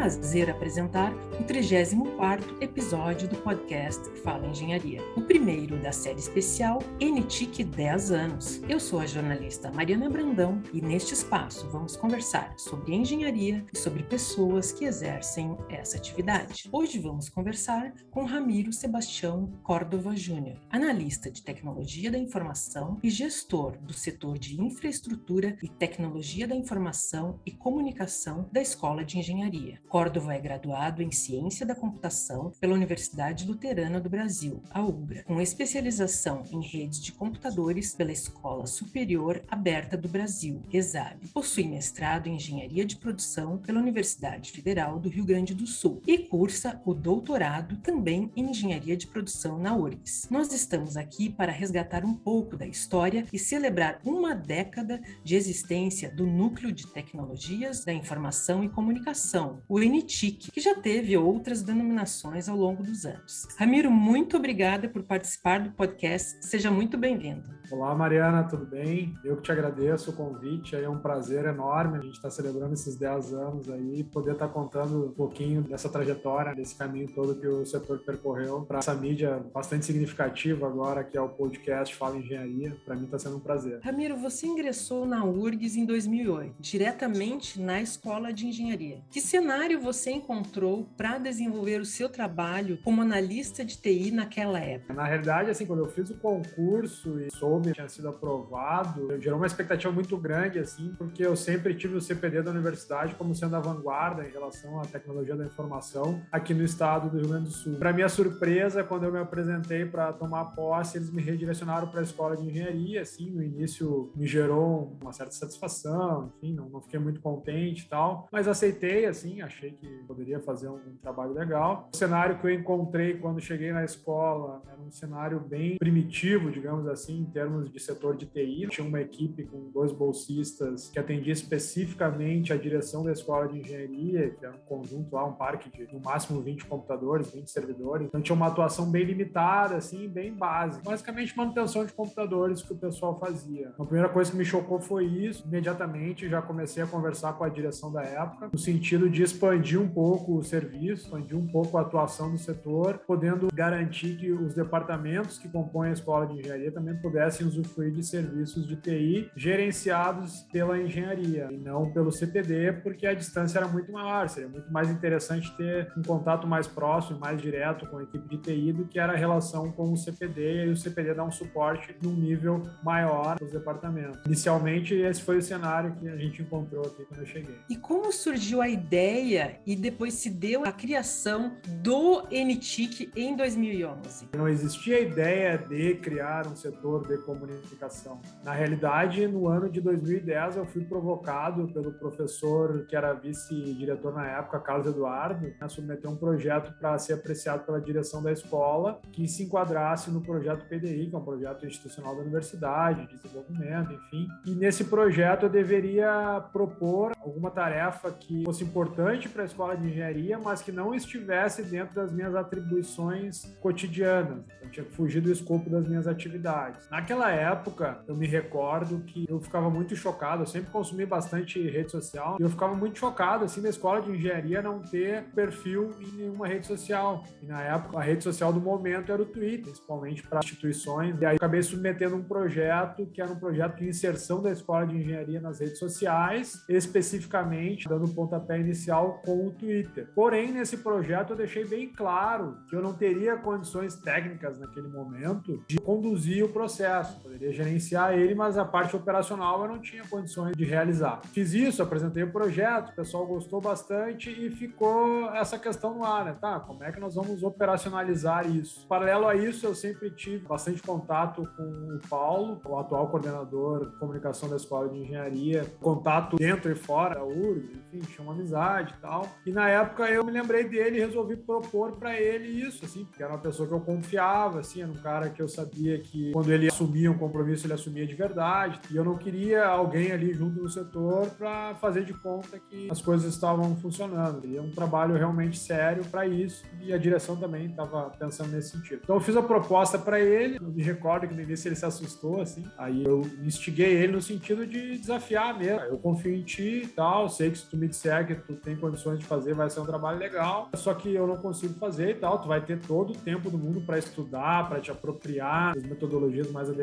prazer apresentar o 34º episódio do podcast Fala Engenharia, o primeiro da série especial NTIC 10 anos. Eu sou a jornalista Mariana Brandão e neste espaço vamos conversar sobre engenharia e sobre pessoas que exercem essa atividade. Hoje vamos conversar com Ramiro Sebastião Córdova Júnior, analista de tecnologia da informação e gestor do setor de infraestrutura e tecnologia da informação e comunicação da Escola de Engenharia. Córdova é graduado em Ciência da Computação pela Universidade Luterana do Brasil, a UBRA, com especialização em redes de computadores pela Escola Superior Aberta do Brasil, ESAB. Possui mestrado em Engenharia de Produção pela Universidade Federal do Rio Grande do Sul e cursa o doutorado também em Engenharia de Produção na URGS. Nós estamos aqui para resgatar um pouco da história e celebrar uma década de existência do Núcleo de Tecnologias da Informação e Comunicação, o NTIC, que já teve outras denominações ao longo dos anos. Ramiro, muito obrigada por participar do podcast. Seja muito bem-vindo. Olá, Mariana, tudo bem? Eu que te agradeço o convite, é um prazer enorme a gente estar celebrando esses 10 anos aí, poder estar contando um pouquinho dessa trajetória, desse caminho todo que o setor percorreu para essa mídia bastante significativa agora, que é o podcast Fala Engenharia. Para mim está sendo um prazer. Ramiro, você ingressou na URGS em 2008, diretamente na Escola de Engenharia. Que cenário você encontrou para desenvolver o seu trabalho como analista de TI naquela época? Na realidade, assim, quando eu fiz o concurso e soube que tinha sido aprovado, gerou uma expectativa muito grande, assim, porque eu sempre tive o CPD da universidade como sendo a vanguarda em relação à tecnologia da informação aqui no estado do Rio Grande do Sul. Para minha surpresa, quando eu me apresentei para tomar posse, eles me redirecionaram para a escola de engenharia, assim, no início me gerou uma certa satisfação, enfim, não, não fiquei muito contente e tal, mas aceitei, assim, achei que poderia fazer um, um trabalho legal. O cenário que eu encontrei quando cheguei na escola era um cenário bem primitivo, digamos assim, em termos de setor de TI. Tinha uma equipe com dois bolsistas que atendia especificamente a direção da escola de engenharia, que era um conjunto lá, um parque de no máximo 20 computadores, 20 servidores. Então tinha uma atuação bem limitada, assim, bem básica. Basicamente manutenção de computadores que o pessoal fazia. Então, a primeira coisa que me chocou foi isso. Imediatamente já comecei a conversar com a direção da época, no sentido de expandir um pouco o serviço, expandir um pouco a atuação do setor, podendo garantir que os departamentos que compõem a escola de engenharia também pudessem usufruir de serviços de TI gerenciados pela engenharia e não pelo CPD, porque a distância era muito maior. Seria muito mais interessante ter um contato mais próximo, mais direto com a equipe de TI do que era a relação com o CPD e o CPD dá um suporte num nível maior para os departamentos. Inicialmente, esse foi o cenário que a gente encontrou aqui quando eu cheguei. E como surgiu a ideia e depois se deu a criação do NTIC em 2011? Não existia a ideia de criar um setor de comunicação. Na realidade, no ano de 2010, eu fui provocado pelo professor que era vice-diretor na época, Carlos Eduardo, a submeter um projeto para ser apreciado pela direção da escola que se enquadrasse no projeto PDI, que é um projeto institucional da universidade, de desenvolvimento, enfim. E nesse projeto eu deveria propor alguma tarefa que fosse importante para a escola de engenharia, mas que não estivesse dentro das minhas atribuições cotidianas. Eu tinha que fugir do escopo das minhas atividades. Naquela época, eu me recordo que eu ficava muito chocado, eu sempre consumi bastante rede social, e eu ficava muito chocado, assim, na escola de engenharia não ter perfil em nenhuma rede social. E na época, a rede social do momento era o Twitter, principalmente para instituições. E aí acabei submetendo um projeto que era um projeto de inserção da escola de engenharia nas redes sociais, especificamente dando pontapé inicial com o Twitter. Porém, nesse projeto eu deixei bem claro que eu não teria condições técnicas naquele momento de conduzir o processo. Poderia gerenciar ele, mas a parte operacional eu não tinha condições de realizar. Fiz isso, apresentei o projeto, o pessoal gostou bastante e ficou essa questão no ar, né? Tá, como é que nós vamos operacionalizar isso? Paralelo a isso, eu sempre tive bastante contato com o Paulo, o atual coordenador de comunicação da Escola de Engenharia, contato dentro e fora da URG, enfim, tinha uma amizade e tal. E na época eu me lembrei dele e resolvi propor para ele isso, assim, porque era uma pessoa que eu confiava, assim, era um cara que eu sabia que quando ele assumia um compromisso, ele assumia de verdade. E eu não queria alguém ali junto no setor para fazer de conta que as coisas estavam funcionando. E é um trabalho realmente sério para isso. E a direção também estava pensando nesse sentido. Então eu fiz a proposta para ele. Eu me recordo que no início ele se assustou, assim. Aí eu instiguei ele no sentido de desafiar mesmo. Eu confio em ti e tal. Sei que se tu me disser que tu tem condições de fazer, vai ser um trabalho legal, só que eu não consigo fazer e tal. Tu vai ter todo o tempo do mundo para estudar, para te apropriar das metodologias mais adequadas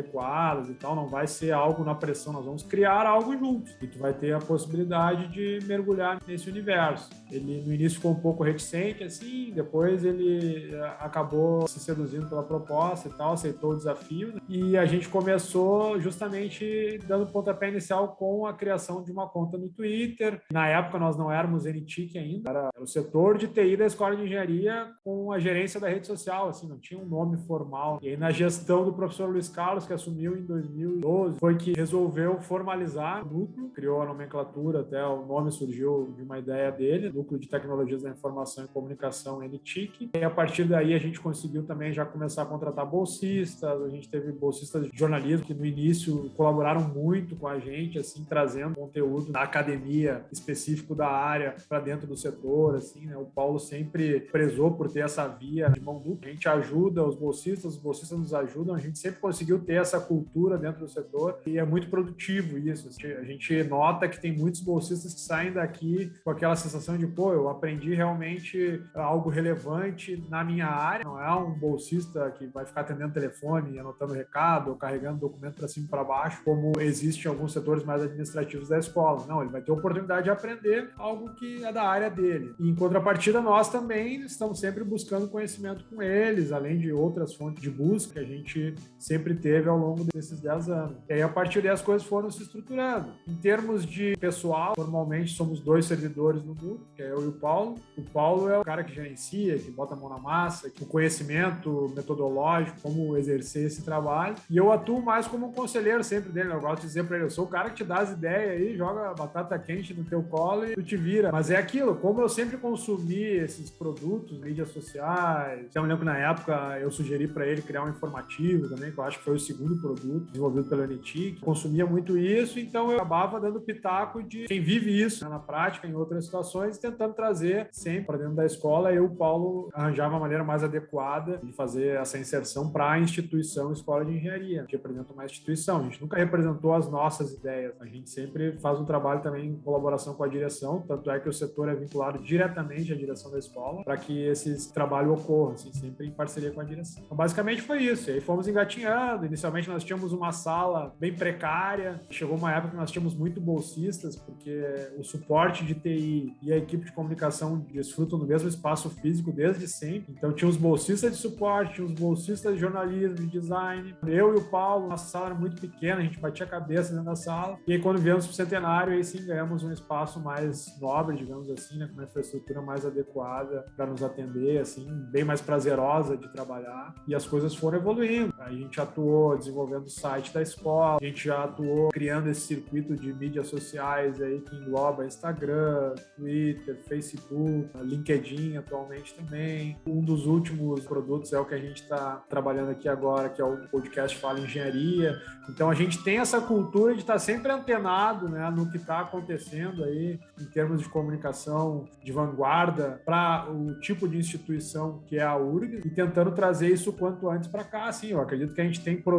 e tal. Não vai ser algo na pressão, nós vamos criar algo juntos e tu vai ter a possibilidade de mergulhar nesse universo. Ele no início ficou um pouco reticente, assim, depois ele eh, acabou se seduzindo pela proposta e tal, aceitou o desafio né? e a gente começou justamente dando pontapé inicial com a criação de uma conta no Twitter. Na época nós não éramos NTIC ainda, era o setor de TI da Escola de Engenharia com a gerência da rede social, assim, não tinha um nome formal. E aí na gestão do professor Luiz Carlos, que assumiu em 2012, foi que resolveu formalizar o núcleo, criou a nomenclatura, até o nome surgiu de uma ideia dele, Núcleo de Tecnologias da Informação e Comunicação, NTIC. E a partir daí a gente conseguiu também já começar a contratar bolsistas, a gente teve bolsistas de jornalismo que no início colaboraram muito com a gente, assim, trazendo conteúdo da academia específico da área para dentro do setor, assim, né? O Paulo sempre prezou por ter essa via de mão dupla. A gente ajuda os bolsistas, os bolsistas nos ajudam, a gente sempre conseguiu ter essa cultura dentro do setor e é muito produtivo isso. A gente nota que tem muitos bolsistas que saem daqui com aquela sensação de, pô, eu aprendi realmente algo relevante na minha área, não é um bolsista que vai ficar atendendo telefone, anotando recado carregando documento para cima e para baixo, como existe em alguns setores mais administrativos da escola. Não, ele vai ter oportunidade de aprender algo que é da área dele. E em contrapartida, nós também estamos sempre buscando conhecimento com eles, além de outras fontes de busca que a gente sempre teve ao longo desses 10 anos. E aí, a partir daí, as coisas foram se estruturando. Em termos de pessoal, normalmente somos dois servidores no grupo, que é eu e o Paulo. O Paulo é o cara que gerencia, que bota a mão na massa, que o conhecimento metodológico, como exercer esse trabalho. E eu atuo mais como um conselheiro sempre dele. Eu gosto de dizer para ele, eu sou o cara que te dá as ideias aí, joga batata quente no teu colo e tu te vira. Mas é aquilo, como eu sempre consumi esses produtos, mídias sociais, eu me lembro que na época eu sugeri para ele criar um informativo também, que eu acho que foi o segundo produto desenvolvido pela NTIC, consumia muito isso, então eu acabava dando pitaco de quem vive isso né, na prática, em outras situações, tentando trazer sempre para dentro da escola. Eu, Paulo, arranjava uma maneira mais adequada de fazer essa inserção para a instituição Escola de Engenharia. Gente representa uma instituição, a gente nunca representou as nossas ideias, a gente sempre faz um trabalho também em colaboração com a direção, tanto é que o setor é vinculado diretamente à direção da escola para que esse trabalho ocorra, assim, sempre em parceria com a direção. Então, basicamente foi isso. E aí fomos engatinhando. Inicialmente nós tínhamos uma sala bem precária. Chegou uma época que nós tínhamos muito bolsistas, porque o suporte de TI e a equipe de comunicação desfrutam do mesmo espaço físico desde sempre. Então tinha os bolsistas de suporte, tinha os bolsistas de jornalismo, de design. Eu e o Paulo, nossa sala era muito pequena, a gente batia a cabeça dentro da sala. E aí quando viemos para o centenário, aí sim ganhamos um espaço mais nobre, digamos assim, né, com uma infraestrutura mais adequada para nos atender, assim, bem mais prazerosa de trabalhar. E as coisas foram evoluindo. A gente atuou desenvolvendo o site da escola, a gente já atuou criando esse circuito de mídias sociais aí que engloba Instagram, Twitter, Facebook, LinkedIn atualmente também. Um dos últimos produtos é o que a gente está trabalhando aqui agora, que é o podcast Fala Engenharia. Então a gente tem essa cultura de estar tá sempre antenado né, no que está acontecendo aí em termos de comunicação de vanguarda para o tipo de instituição que é a URG e tentando trazer isso quanto antes para cá. Assim, eu acredito que a gente tem produtos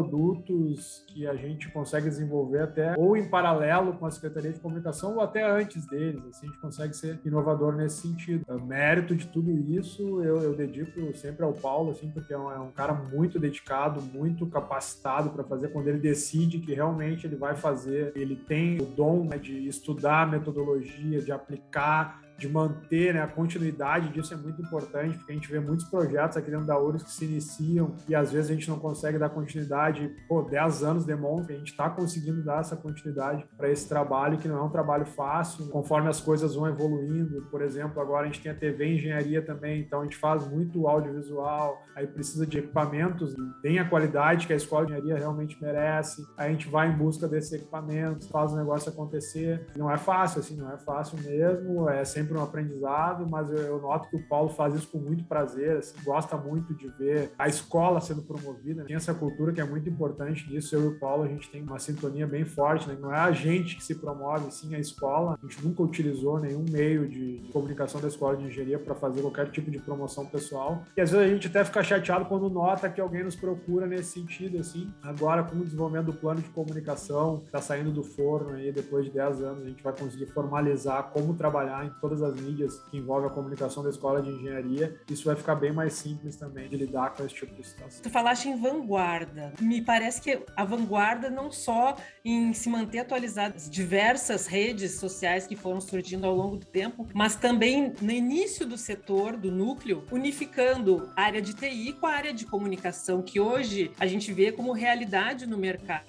que a gente consegue desenvolver até ou em paralelo com a Secretaria de Comunicação ou até antes deles. Assim, a gente consegue ser inovador nesse sentido. O mérito de tudo isso eu, eu dedico sempre ao Paulo, assim, porque é um, é um cara muito dedicado, muito capacitado para fazer quando ele decide que realmente ele vai fazer. Ele tem o dom né, de estudar metodologia, de aplicar de manter né, a continuidade disso é muito importante, porque a gente vê muitos projetos aqui dentro da URSS que se iniciam e às vezes a gente não consegue dar continuidade. Pô, 10 anos demonstra a gente está conseguindo dar essa continuidade para esse trabalho, que não é um trabalho fácil, conforme as coisas vão evoluindo. Por exemplo, agora a gente tem a TV Engenharia também, então a gente faz muito audiovisual, aí precisa de equipamentos, tem a qualidade que a Escola de Engenharia realmente merece, aí a gente vai em busca desses equipamentos, faz o negócio acontecer. Não é fácil, assim, não é fácil mesmo, é sempre sempre um aprendizado, mas eu, eu, noto que o Paulo faz isso com muito prazer, assim, gosta muito de ver a escola sendo promovida, tem essa cultura que é muito importante nisso. Eu e o Paulo, a gente tem uma sintonia bem forte, né? não é a gente que se promove, sim a escola. A gente nunca utilizou nenhum meio de, de comunicação da escola de engenharia para fazer qualquer tipo de promoção pessoal. E às vezes a gente até fica chateado quando nota que alguém nos procura nesse sentido, assim. Agora, com o desenvolvimento do plano de comunicação, está saindo do forno aí, depois de 10 anos, a gente vai conseguir formalizar como trabalhar em todas todas as mídias que envolvem a comunicação da escola de engenharia, isso vai ficar bem mais simples também de lidar com esse tipo de situação. Tu falaste em vanguarda. Me parece que a vanguarda não só em se manter atualizada as diversas redes sociais que foram surgindo ao longo do tempo, mas também no início do setor, do núcleo, unificando a área de TI com a área de comunicação, que hoje a gente vê como realidade no mercado.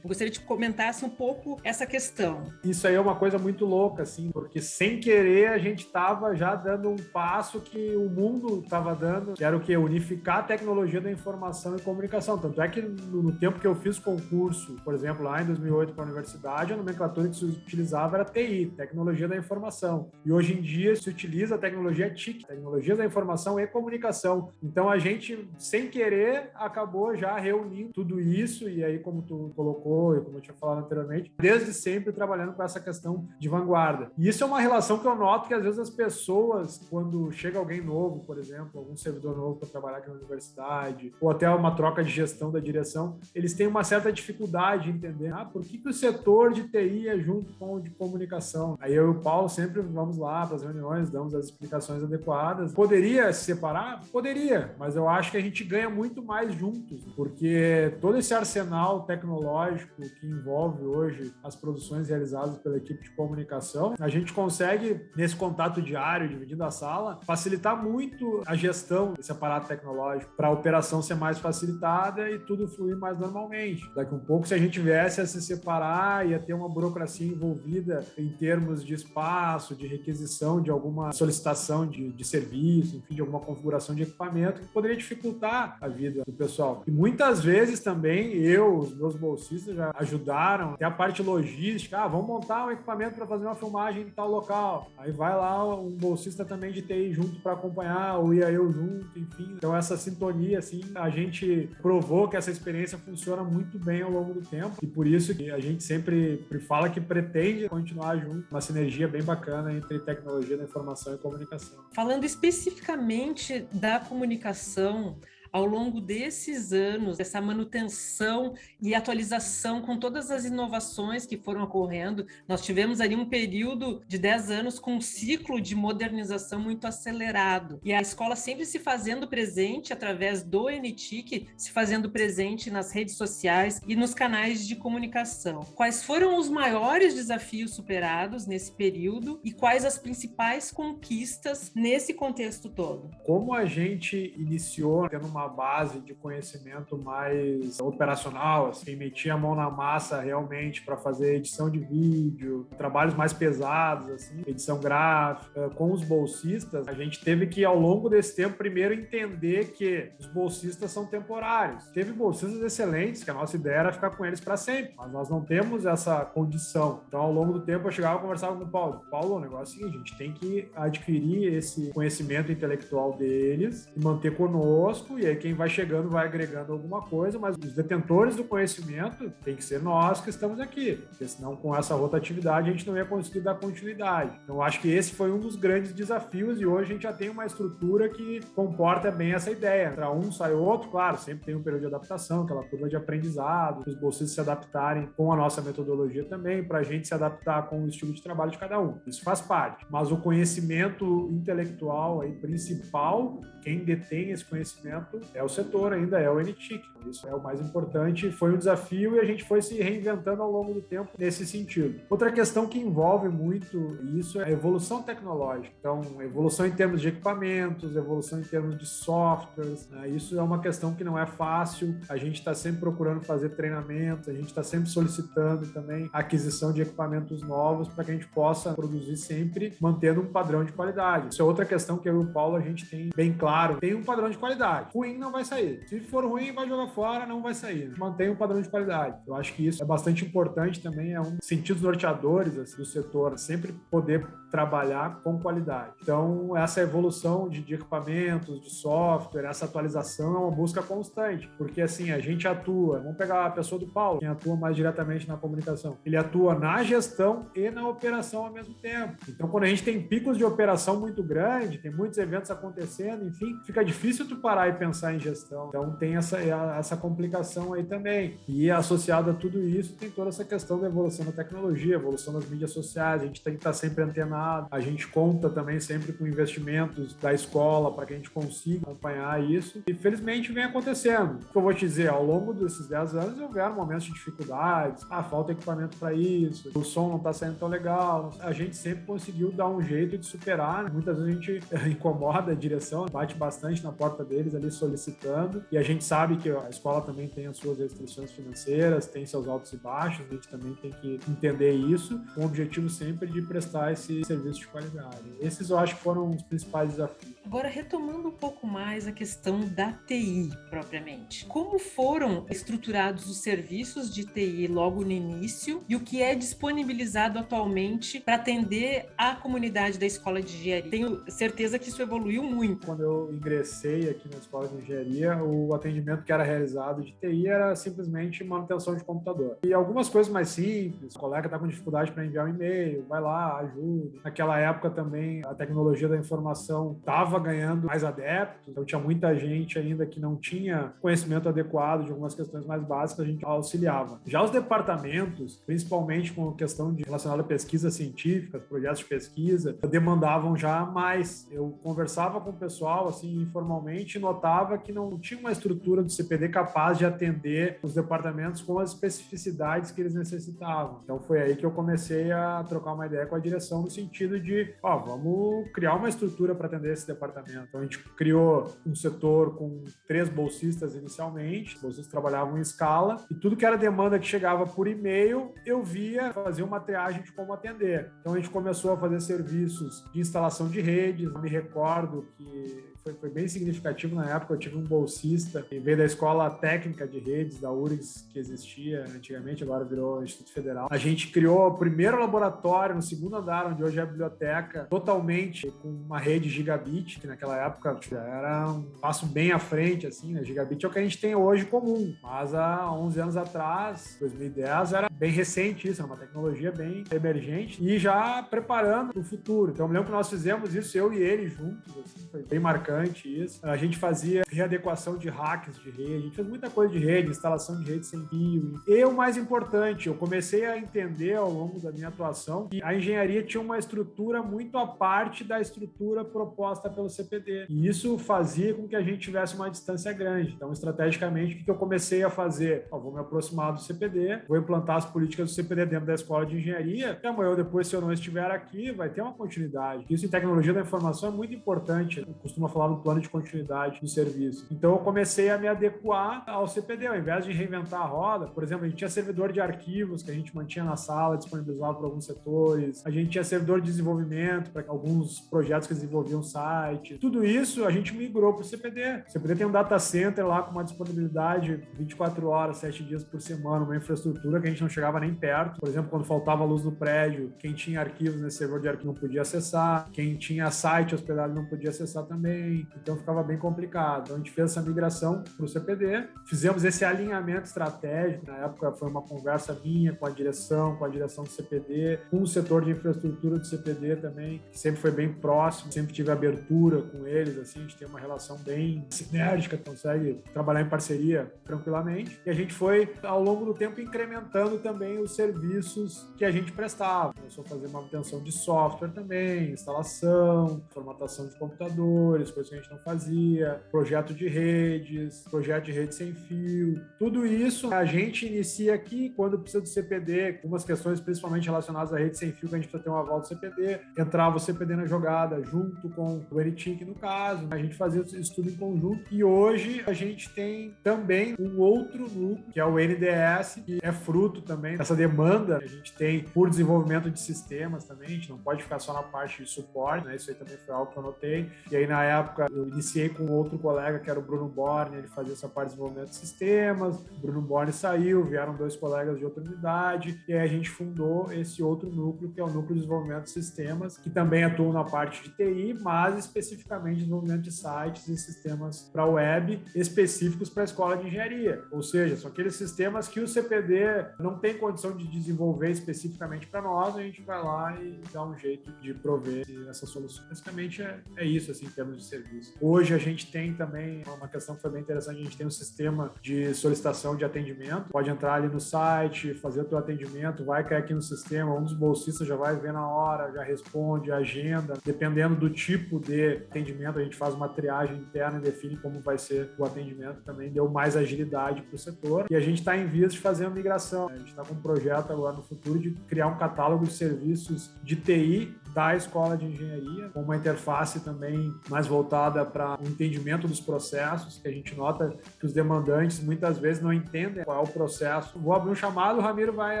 Eu gostaria de comentasse um pouco essa questão. Isso aí é uma coisa muito louca, assim, porque sem querer a gente estava já dando um passo que o mundo estava dando, que era o que? Unificar a tecnologia da informação e comunicação. Tanto é que no tempo que eu fiz concurso, por exemplo, lá em 2008 para a universidade, a nomenclatura que se utilizava era TI, Tecnologia da Informação. E hoje em dia se utiliza a tecnologia TIC, Tecnologia da Informação e Comunicação. Então a gente, sem querer, acabou já reunindo tudo isso, e aí, como tu colocou, e como eu tinha falado anteriormente, desde sempre trabalhando com essa questão de vanguarda. E isso é uma relação que eu noto que às vezes as pessoas, quando chega alguém novo, por exemplo, algum servidor novo para trabalhar aqui na universidade, ou até uma troca de gestão da direção, eles têm uma certa dificuldade em entender, ah, por que, que o setor de TI é junto com o de comunicação? Aí eu e o Paulo sempre vamos lá para as reuniões, damos as explicações adequadas. Poderia se separar? Poderia, mas eu acho que a gente ganha muito mais juntos, porque todo esse arsenal tecnológico que envolve hoje as produções realizadas pela equipe de comunicação, a gente consegue, nesse contato diário, dividindo a sala, facilitar muito a gestão desse aparato tecnológico para a operação ser mais facilitada e tudo fluir mais normalmente. Daqui um pouco, se a gente viesse a se separar, ia ter uma burocracia envolvida em termos de espaço, de requisição de alguma solicitação de, de serviço, enfim, de alguma configuração de equipamento, que poderia dificultar a vida do pessoal. E muitas vezes também eu, os meus bolsistas já ajudaram, até a parte logística, ah, vamos montar um equipamento para fazer uma filmagem em tal local. Aí vai lá um bolsista também de TI junto para acompanhar, ou ia eu junto, enfim. Então essa sintonia, assim, a gente provou que essa experiência funciona muito bem ao longo do tempo e por isso que a gente sempre fala que pretende continuar junto, uma sinergia bem bacana entre tecnologia da informação e comunicação. Falando especificamente da comunicação, ao longo desses anos, essa manutenção e atualização com todas as inovações que foram ocorrendo, nós tivemos ali um período de 10 anos com um ciclo de modernização muito acelerado. E a escola sempre se fazendo presente através do NTIC, se fazendo presente nas redes sociais e nos canais de comunicação. Quais foram os maiores desafios superados nesse período e quais as principais conquistas nesse contexto todo? Como a gente iniciou tendo uma base de conhecimento mais operacional, assim, metia a mão na massa realmente para fazer edição de vídeo, trabalhos mais pesados, assim, edição gráfica, com os bolsistas, a gente teve que, ao longo desse tempo, primeiro entender que os bolsistas são temporários. Teve bolsistas excelentes, que a nossa ideia era ficar com eles para sempre, mas nós não temos essa condição. Então, ao longo do tempo, eu chegava e conversava com o Paulo. Paulo, o negócio é o seguinte, a gente tem que adquirir esse conhecimento intelectual deles e manter conosco e aí quem vai chegando vai agregando alguma coisa, mas os detentores do conhecimento tem que ser nós que estamos aqui, porque senão com essa rotatividade a gente não ia conseguir dar continuidade. Então acho que esse foi um dos grandes desafios e hoje a gente já tem uma estrutura que comporta bem essa ideia. Para um sai outro, claro, sempre tem um período de adaptação, aquela curva de aprendizado, os bolsistas se adaptarem com a nossa metodologia também, para a gente se adaptar com o estilo de trabalho de cada um. Isso faz parte. Mas o conhecimento intelectual aí principal, quem detém esse conhecimento é o setor ainda, é o NTIC. Isso é o mais importante, foi um desafio e a gente foi se reinventando ao longo do tempo nesse sentido. Outra questão que envolve muito isso é a evolução tecnológica. Então, evolução em termos de equipamentos, evolução em termos de softwares, né? isso é uma questão que não é fácil. A gente está sempre procurando fazer treinamentos, a gente está sempre solicitando também aquisição de equipamentos novos para que a gente possa produzir sempre mantendo um padrão de qualidade. Isso é outra questão que eu e o Paulo a gente tem bem claro. Tem um padrão de qualidade. Não vai sair. Se for ruim, vai jogar fora, não vai sair. Mantém um padrão de qualidade. Eu acho que isso é bastante importante também, é um dos sentidos norteadores assim, do setor, sempre poder trabalhar com qualidade. Então, essa evolução de, de, equipamentos, de software, essa atualização é uma busca constante, porque assim, a gente atua, vamos pegar a pessoa do Paulo, quem atua mais diretamente na comunicação, ele atua na gestão e na operação ao mesmo tempo. Então, quando a gente tem picos de operação muito grande, tem muitos eventos acontecendo, enfim, fica difícil tu parar e pensar pensar em gestão. Então tem essa, essa complicação aí também. E associado a tudo isso, tem toda essa questão da evolução da tecnologia, evolução das mídias sociais. A gente tem que estar sempre antenado. A gente conta também sempre com investimentos da escola para que a gente consiga acompanhar isso. E felizmente vem acontecendo. O que eu vou te dizer, ao longo desses 10 anos houveram momentos de dificuldades. Ah, falta equipamento para isso, o som não está saindo tão legal. A gente sempre conseguiu dar um jeito de superar. Muitas vezes a gente incomoda a direção, bate bastante na porta deles ali solicitando. E a gente sabe que a escola também tem as suas restrições financeiras, tem seus altos e baixos, a gente também tem que entender isso, com o objetivo sempre de prestar esse serviço de qualidade. Esses eu acho que foram os principais desafios. Agora, retomando um pouco mais a questão da TI propriamente. Como foram estruturados os serviços de TI logo no início e o que é disponibilizado atualmente para atender a comunidade da escola de engenharia? Tenho certeza que isso evoluiu muito. Quando eu ingressei aqui na escola de engenharia, o atendimento que era realizado de TI era simplesmente manutenção de computador. E algumas coisas mais simples, o colega está com dificuldade para enviar um e-mail, vai lá, ajuda. Naquela época também a tecnologia da informação estava estava ganhando mais adeptos, então tinha muita gente ainda que não tinha conhecimento adequado de algumas questões mais básicas, a gente auxiliava. Já os departamentos, principalmente com a questão de relacionada a pesquisas científicas, projetos de pesquisa, demandavam já mais. Eu conversava com o pessoal assim informalmente e notava que não tinha uma estrutura do CPD capaz de atender os departamentos com as especificidades que eles necessitavam. Então foi aí que eu comecei a trocar uma ideia com a direção no sentido de, ó, vamos criar uma estrutura para atender esse departamento departamento. Então a gente criou um setor com três bolsistas inicialmente, os bolsistas trabalhavam em escala, e tudo que era demanda que chegava por e-mail, eu via fazer uma triagem de como atender. Então a gente começou a fazer serviços de instalação de redes. Eu me recordo que foi, foi, bem significativo na época. Eu tive um bolsista que veio da escola técnica de redes da URGS, que existia antigamente, agora virou Instituto Federal. A gente criou o primeiro laboratório no segundo andar, onde hoje é a biblioteca, totalmente com uma rede gigabit, que naquela época era um passo bem à frente, assim, né? Gigabit é o que a gente tem hoje comum, mas há 11 anos atrás, 2010, era bem recente isso, era uma tecnologia bem emergente e já preparando para o futuro. Então, eu me lembro que nós fizemos isso, eu e ele juntos, assim, foi bem marcante isso. A gente fazia readequação de hacks de rede, a gente fez muita coisa de rede, instalação de rede sem fio. E o mais importante, eu comecei a entender ao longo da minha atuação que a engenharia tinha uma estrutura muito à parte da estrutura proposta pelo CPD. E isso fazia com que a gente tivesse uma distância grande. Então, estrategicamente, o que eu comecei a fazer? Vou me aproximar do CPD, vou implantar as políticas do CPD dentro da escola de engenharia, e amanhã depois, se eu não estiver aqui, vai ter uma continuidade. Isso em tecnologia da informação é muito importante. Eu costumo falar no plano de continuidade do serviço. Então eu comecei a me adequar ao CPD, ao invés de reinventar a roda. Por exemplo, a gente tinha servidor de arquivos que a gente mantinha na sala, disponibilizava para alguns setores. A gente tinha servidor de desenvolvimento para alguns projetos que desenvolviam site. Tudo isso a gente migrou para o CPD. O CPD tem um data center lá com uma disponibilidade 24 horas, 7 dias por semana, uma infraestrutura que a gente não chegava nem perto. Por exemplo, quando faltava luz no prédio, quem tinha arquivos nesse servidor de arquivo não podia acessar, quem tinha site hospedado não podia acessar também então ficava bem complicado. Então a gente fez essa migração para o CPD, fizemos esse alinhamento estratégico. Na época foi uma conversa minha com a direção, com a direção do CPD, com o setor de infraestrutura do CPD também, que sempre foi bem próximo, sempre tive abertura com eles, assim, a gente tem uma relação bem sinérgica, consegue trabalhar em parceria tranquilamente. E a gente foi, ao longo do tempo, incrementando também os serviços que a gente prestava. Começou a fazer manutenção de software também, instalação, formatação de computadores, coisas que a gente não fazia, projeto de redes, projeto de rede sem fio, tudo isso a gente inicia aqui quando precisa do CPD, algumas questões principalmente relacionadas à rede sem fio, que a gente precisa ter um aval do CPD, entrava o CPD na jogada junto com o NTIC no caso, a gente fazia isso tudo em conjunto e hoje a gente tem também um outro núcleo, que é o NDS, que é fruto também dessa demanda que a gente tem por desenvolvimento de sistemas também, a gente não pode ficar só na parte de suporte, né? Isso aí também foi algo que eu notei. E aí na época época eu iniciei com outro colega que era o Bruno Borne, ele fazia essa parte de desenvolvimento de sistemas. O Bruno Borne saiu, vieram dois colegas de outra unidade e aí a gente fundou esse outro núcleo que é o núcleo de desenvolvimento de sistemas, que também atua na parte de TI, mas especificamente desenvolvimento de sites e sistemas para web específicos para a escola de engenharia. Ou seja, são aqueles sistemas que o CPD não tem condição de desenvolver especificamente para nós, a gente vai lá e dá um jeito de prover essa solução. Basicamente é, é isso assim em termos de serviço. Hoje a gente tem também uma questão que foi bem interessante, a gente tem um sistema de solicitação de atendimento, pode entrar ali no site, fazer o teu atendimento, vai cair aqui no sistema, um dos bolsistas já vai ver na hora, já responde, agenda, dependendo do tipo de atendimento, a gente faz uma triagem interna e define como vai ser o atendimento, também deu mais agilidade para o setor. E a gente está em vias de fazer uma migração. A gente está com um projeto agora no futuro de criar um catálogo de serviços de TI da escola de engenharia, com uma interface também mais voltada para o entendimento dos processos, que a gente nota que os demandantes muitas vezes não entendem qual é o processo. Vou abrir um chamado, o Ramiro vai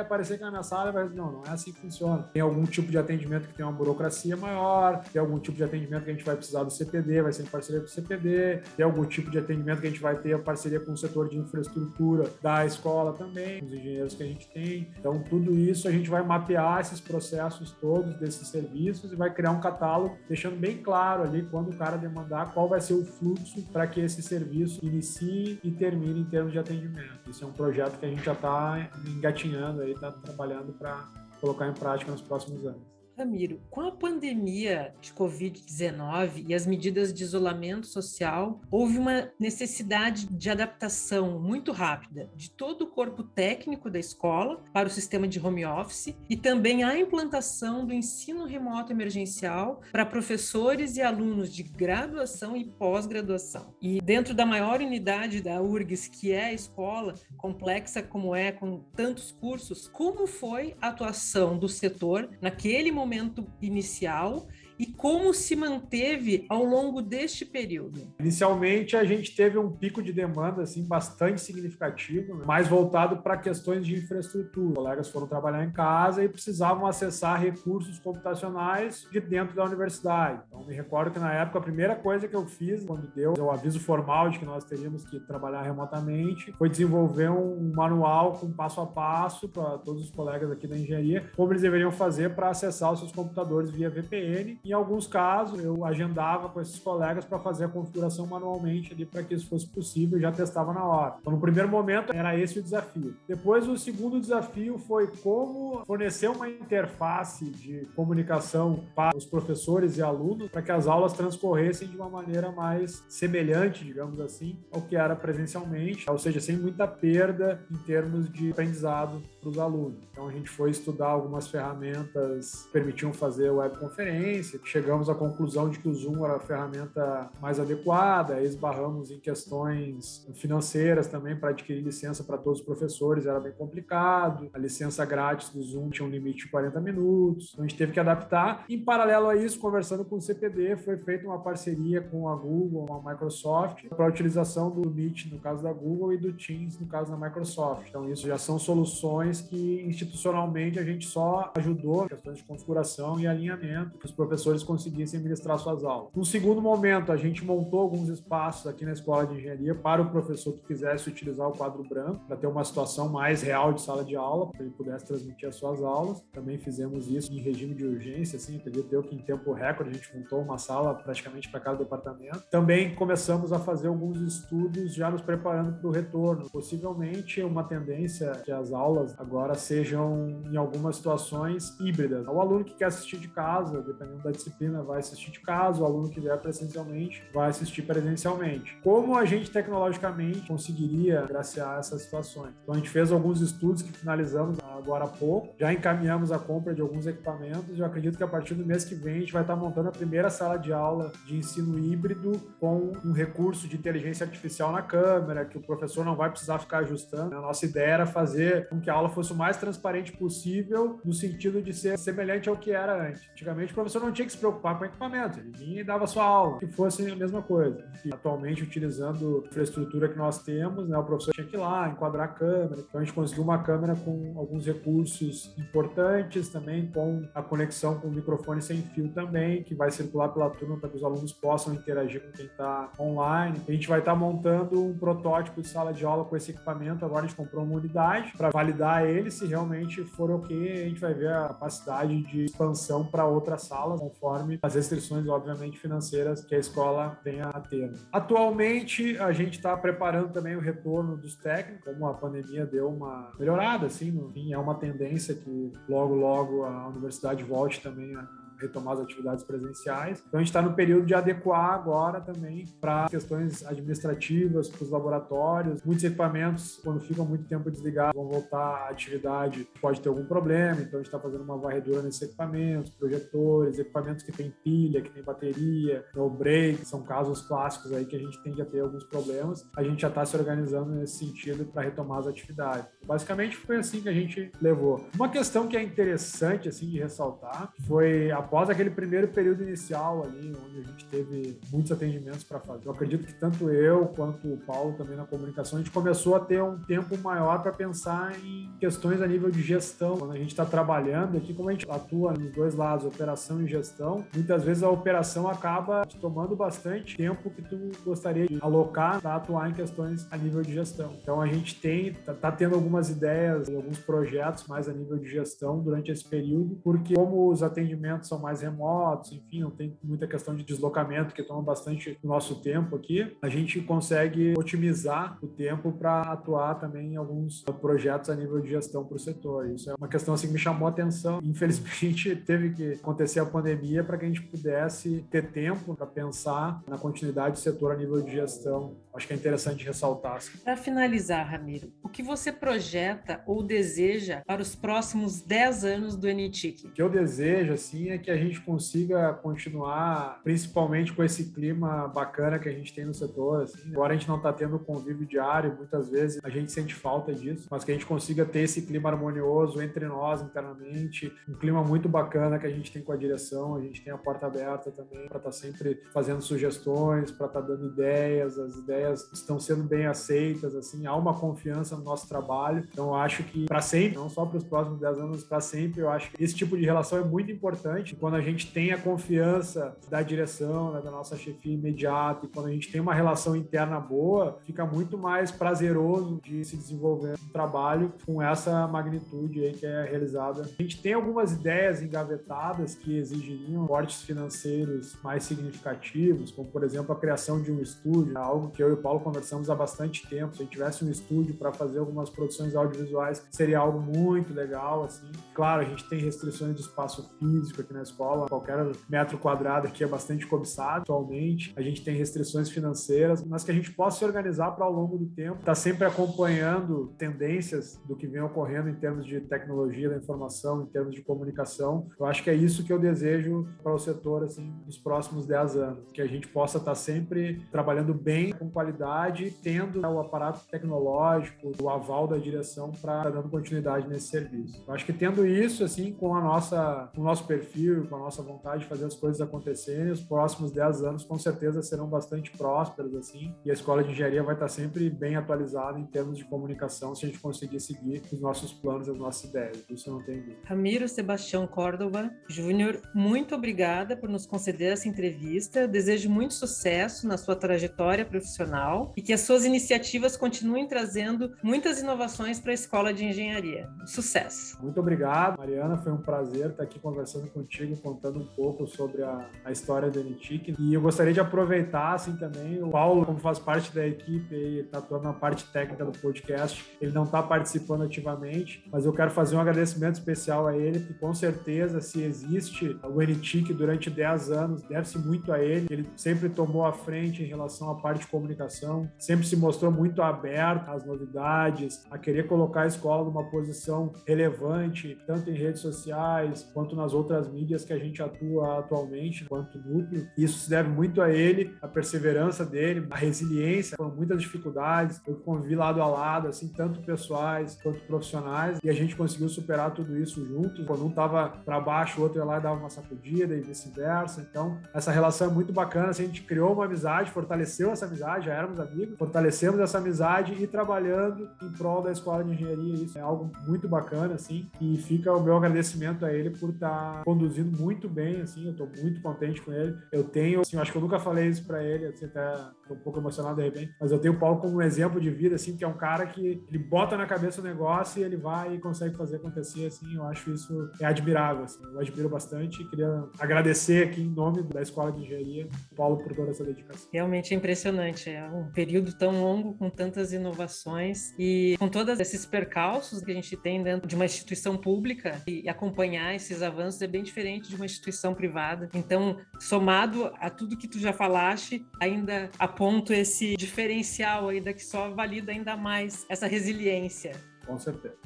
aparecer aqui na minha sala e vai dizer, não, não é assim que funciona. Tem algum tipo de atendimento que tem uma burocracia maior, tem algum tipo de atendimento que a gente vai precisar do CPD, vai ser em parceria com o CPD, tem algum tipo de atendimento que a gente vai ter a parceria com o setor de infraestrutura da escola também, os engenheiros que a gente tem. Então, tudo isso a gente vai mapear esses processos todos desses serviços serviços e vai criar um catálogo, deixando bem claro ali quando o cara demandar qual vai ser o fluxo para que esse serviço inicie e termine em termos de atendimento. Isso é um projeto que a gente já está engatinhando aí, está trabalhando para colocar em prática nos próximos anos. Ramiro, com a pandemia de Covid-19 e as medidas de isolamento social, houve uma necessidade de adaptação muito rápida de todo o corpo técnico da escola para o sistema de home office e também a implantação do ensino remoto emergencial para professores e alunos de graduação e pós-graduação. E dentro da maior unidade da URGS, que é a escola, complexa como é, com tantos cursos, como foi a atuação do setor naquele momento? Momento inicial e como se manteve ao longo deste período? Inicialmente, a gente teve um pico de demanda assim bastante significativo, né? mais voltado para questões de infraestrutura. Os colegas foram trabalhar em casa e precisavam acessar recursos computacionais de dentro da universidade. Então, me recordo que na época a primeira coisa que eu fiz, quando deu o aviso formal de que nós teríamos que trabalhar remotamente, foi desenvolver um manual com passo a passo para todos os colegas aqui da engenharia, como eles deveriam fazer para acessar os seus computadores via VPN em alguns casos, eu agendava com esses colegas para fazer a configuração manualmente ali para que isso fosse possível e já testava na hora. Então, no primeiro momento, era esse o desafio. Depois, o segundo desafio foi como fornecer uma interface de comunicação para os professores e alunos para que as aulas transcorressem de uma maneira mais semelhante, digamos assim, ao que era presencialmente, ou seja, sem muita perda em termos de aprendizado para os alunos. Então, a gente foi estudar algumas ferramentas que permitiam fazer webconferência, chegamos à conclusão de que o Zoom era a ferramenta mais adequada, esbarramos em questões financeiras também para adquirir licença para todos os professores, era bem complicado. A licença grátis do Zoom tinha um limite de 40 minutos, então a gente teve que adaptar. Em paralelo a isso, conversando com o CPD, foi feita uma parceria com a Google, a Microsoft, para a utilização do Meet no caso da Google e do Teams no caso da Microsoft. Então isso já são soluções que institucionalmente a gente só ajudou questões de configuração e alinhamento que os professores conseguissem ministrar suas aulas. No segundo momento, a gente montou alguns espaços aqui na escola de engenharia para o professor que quisesse utilizar o quadro branco, para ter uma situação mais real de sala de aula, para ele pudesse transmitir as suas aulas. Também fizemos isso em regime de urgência, assim, acredito que em tempo recorde a gente montou uma sala praticamente para cada departamento. Também começamos a fazer alguns estudos já nos preparando para o retorno. Possivelmente uma tendência que as aulas agora sejam, em algumas situações, híbridas. O aluno que quer assistir de casa, dependendo da disciplina vai assistir de casa, o aluno que vier presencialmente vai assistir presencialmente. Como a gente tecnologicamente conseguiria graciar essas situações? Então a gente fez alguns estudos que finalizamos agora há pouco, já encaminhamos a compra de alguns equipamentos eu acredito que a partir do mês que vem a gente vai estar montando a primeira sala de aula de ensino híbrido com um recurso de inteligência artificial na câmera, que o professor não vai precisar ficar ajustando. A nossa ideia era fazer com que a aula fosse o mais transparente possível, no sentido de ser semelhante ao que era antes. Antigamente o professor não tinha que se preocupar com equipamento, ele vinha e dava sua aula, que fosse a mesma coisa. E atualmente, utilizando a infraestrutura que nós temos, né, o professor tinha que ir lá, enquadrar a câmera. Então, a gente conseguiu uma câmera com alguns recursos importantes também, com a conexão com o microfone sem fio também, que vai circular pela turma para que os alunos possam interagir com quem está online. A gente vai estar tá montando um protótipo de sala de aula com esse equipamento. Agora, a gente comprou uma unidade para validar ele. Se realmente for ok, a gente vai ver a capacidade de expansão para outras salas conforme as restrições, obviamente, financeiras que a escola venha a ter. Atualmente, a gente está preparando também o retorno dos técnicos, como a pandemia deu uma melhorada, assim, no fim, é uma tendência que logo, logo a universidade volte também a retomar as atividades presenciais. Então a gente está no período de adequar agora também para questões administrativas, para os laboratórios. Muitos equipamentos, quando ficam muito tempo desligados, vão voltar à atividade, pode ter algum problema. Então a gente está fazendo uma varredura nesses equipamentos, projetores, equipamentos que tem pilha, que tem bateria, no break, são casos clássicos aí que a gente tende a ter alguns problemas. A gente já está se organizando nesse sentido para retomar as atividades. Basicamente foi assim que a gente levou. Uma questão que é interessante assim de ressaltar foi após aquele primeiro período inicial ali, onde a gente teve muitos atendimentos para fazer. Eu acredito que tanto eu quanto o Paulo também na comunicação, a gente começou a ter um tempo maior para pensar em questões a nível de gestão. Quando a gente está trabalhando aqui, como a gente atua nos dois lados, operação e gestão, muitas vezes a operação acaba te tomando bastante tempo que tu gostaria de alocar para atuar em questões a nível de gestão. Então a gente tem, tá, tá tendo algumas ideias e alguns projetos mais a nível de gestão durante esse período, porque como os atendimentos são mais remotos, enfim, não tem muita questão de deslocamento que toma bastante do nosso tempo aqui, a gente consegue otimizar o tempo para atuar também em alguns projetos a nível de gestão para o setor. Isso é uma questão assim que me chamou a atenção. Infelizmente, teve que acontecer a pandemia para que a gente pudesse ter tempo para pensar na continuidade do setor a nível de gestão acho que é interessante ressaltar. Para finalizar, Ramiro, o que você projeta ou deseja para os próximos 10 anos do NTIC? O que eu desejo, assim, é que a gente consiga continuar, principalmente com esse clima bacana que a gente tem no setor. Assim. Agora a gente não está tendo convívio diário, muitas vezes a gente sente falta disso, mas que a gente consiga ter esse clima harmonioso entre nós internamente, um clima muito bacana que a gente tem com a direção, a gente tem a porta aberta também para estar tá sempre fazendo sugestões, para estar tá dando ideias, as ideias ideias estão sendo bem aceitas, assim, há uma confiança no nosso trabalho. Então, acho que para sempre, não só para os próximos 10 anos, para sempre, eu acho que esse tipo de relação é muito importante. Quando a gente tem a confiança da direção, né, da nossa chefia imediata, e quando a gente tem uma relação interna boa, fica muito mais prazeroso de se desenvolver um trabalho com essa magnitude aí que é realizada. A gente tem algumas ideias engavetadas que exigiriam cortes financeiros mais significativos, como por exemplo a criação de um estúdio, algo que eu e o Paulo conversamos há bastante tempo. Se a gente tivesse um estúdio para fazer algumas produções audiovisuais, seria algo muito legal, assim. Claro, a gente tem restrições de espaço físico aqui na escola, qualquer metro quadrado aqui é bastante cobiçado atualmente. A gente tem restrições financeiras, mas que a gente possa se organizar para ao longo do tempo, estar tá sempre acompanhando tendências do que vem ocorrendo em termos de tecnologia da informação, em termos de comunicação. Eu acho que é isso que eu desejo para o setor assim nos próximos 10 anos, que a gente possa estar tá sempre trabalhando bem com qualidade, tendo né, o aparato tecnológico, o aval da direção para estar dando continuidade nesse serviço. Eu acho que tendo isso, assim, com a nossa, com o nosso perfil, com a nossa vontade de fazer as coisas acontecerem, os próximos 10 anos com certeza serão bastante prósperos, assim, e a escola de engenharia vai estar sempre bem atualizada em termos de comunicação se a gente conseguir seguir os nossos planos, as nossas ideias. Isso eu não tenho dúvida. Ramiro Sebastião Córdova Júnior, muito obrigada por nos conceder essa entrevista. Desejo muito sucesso na sua trajetória profissional e que as suas iniciativas continuem trazendo muitas inovações para a Escola de Engenharia. Sucesso! Muito obrigado, Mariana. Foi um prazer estar aqui conversando contigo, contando um pouco sobre a, a história do NTIC. E eu gostaria de aproveitar, assim, também, o Paulo, como faz parte da equipe, ele está atuando na parte técnica do podcast, ele não está participando ativamente, mas eu quero fazer um agradecimento especial a ele, que com certeza, se existe o NTIC durante 10 anos, deve-se muito a ele. Ele sempre tomou a frente em relação à parte comunicação comunicação, sempre se mostrou muito aberto às novidades, a querer colocar a escola numa posição relevante, tanto em redes sociais quanto nas outras mídias que a gente atua atualmente, quanto núcleo. Isso se deve muito a ele, a perseverança dele, a resiliência, foram muitas dificuldades, eu convivi lado a lado, assim, tanto pessoais quanto profissionais, e a gente conseguiu superar tudo isso juntos. Quando um estava para baixo, o outro ia lá e dava uma sacudida e vice-versa. Então, essa relação é muito bacana, assim, a gente criou uma amizade, fortaleceu essa amizade já éramos amigos, fortalecemos essa amizade e trabalhando em prol da escola de engenharia. Isso é algo muito bacana, assim, e fica o meu agradecimento a ele por estar tá conduzindo muito bem, assim, eu estou muito contente com ele. Eu tenho, assim, acho que eu nunca falei isso para ele, assim, tô um pouco emocionado de repente, mas eu tenho o Paulo como um exemplo de vida, assim, que é um cara que ele bota na cabeça o negócio e ele vai e consegue fazer acontecer, assim, eu acho isso é admirável, assim, eu admiro bastante e queria agradecer aqui em nome da Escola de Engenharia, Paulo, por toda essa dedicação. Realmente é impressionante, é um período tão longo com tantas inovações e com todos esses percalços que a gente tem dentro de uma instituição pública e acompanhar esses avanços é bem diferente de uma instituição privada. Então, somado a tudo que tu já falaste, ainda aponto esse diferencial ainda que só valida ainda mais essa resiliência. Com certeza.